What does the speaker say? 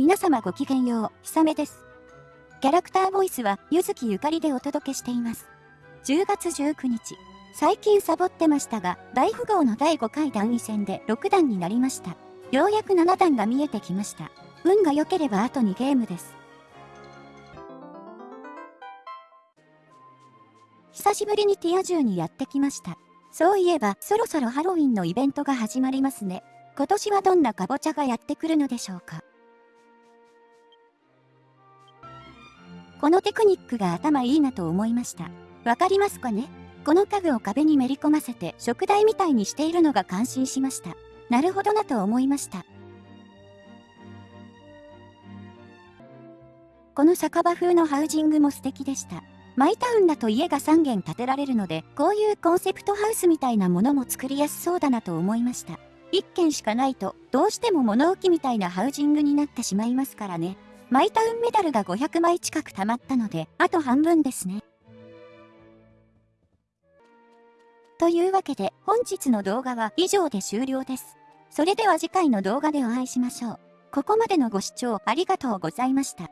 皆様ごきげんよう、ひさめです。キャラクターボイスは、ゆずきゆかりでお届けしています。10月19日。最近サボってましたが、大富豪の第5回段位戦で6段になりました。ようやく7段が見えてきました。運が良ければあと2ゲームです。久しぶりにティア銃にやってきました。そういえば、そろそろハロウィンのイベントが始まりますね。今年はどんなカボチャがやってくるのでしょうか。このテクニックが頭いいなと思いました。わかりますかね？この家具を壁にめり込ませて食台みたいにしているのが感心しました。なるほどなと思いました。この酒場風のハウジングも素敵でした。マイタウンだと家が3軒建てられるので、こういうコンセプトハウスみたいなものも作りやすそうだなと思いました。1軒しかないと、どうしても物置みたいなハウジングになってしまいますからね。マイタウンメダルが500枚近く貯まったので、あと半分ですね。というわけで、本日の動画は以上で終了です。それでは次回の動画でお会いしましょう。ここまでのご視聴ありがとうございました。